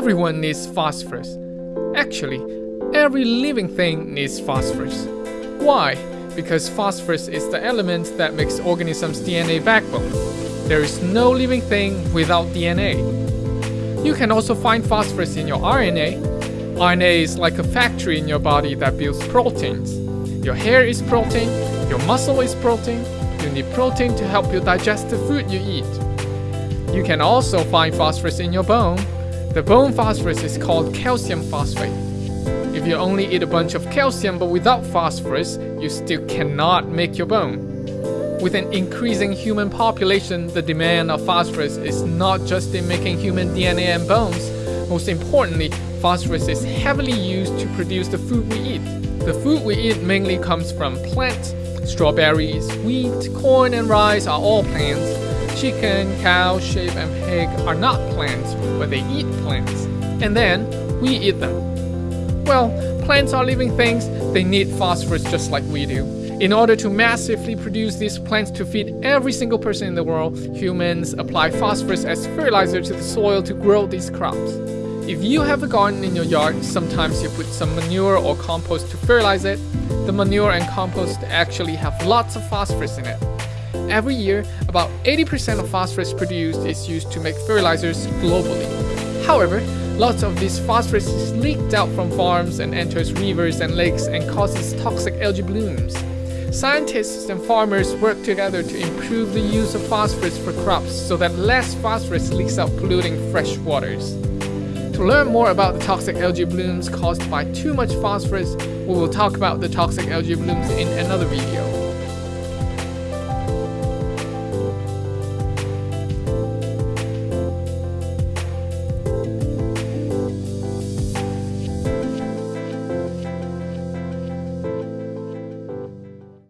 Everyone needs phosphorus. Actually, every living thing needs phosphorus. Why? Because phosphorus is the element that makes organisms' DNA backbone. There is no living thing without DNA. You can also find phosphorus in your RNA. RNA is like a factory in your body that builds proteins. Your hair is protein, your muscle is protein, you need protein to help you digest the food you eat. You can also find phosphorus in your bone. The bone phosphorus is called calcium phosphate. If you only eat a bunch of calcium but without phosphorus, you still cannot make your bone. With an increasing human population, the demand of phosphorus is not just in making human DNA and bones. Most importantly, phosphorus is heavily used to produce the food we eat. The food we eat mainly comes from plants. Strawberries, wheat, corn, and rice are all plants. Chicken, cow, sheep, and pig are not plants, but they eat plants. And then we eat them. Well, plants are living things, they need phosphorus just like we do. In order to massively produce these plants to feed every single person in the world, humans apply phosphorus as fertilizer to the soil to grow these crops. If you have a garden in your yard, sometimes you put some manure or compost to fertilize it. The manure and compost actually have lots of phosphorus in it. Every year, about 80% of phosphorus produced is used to make fertilizers globally. However, Lots of this phosphorus is leaked out from farms and enters rivers and lakes and causes toxic algae blooms. Scientists and farmers work together to improve the use of phosphorus for crops so that less phosphorus leaks out polluting fresh waters. To learn more about the toxic algae blooms caused by too much phosphorus, we will talk about the toxic algae blooms in another video.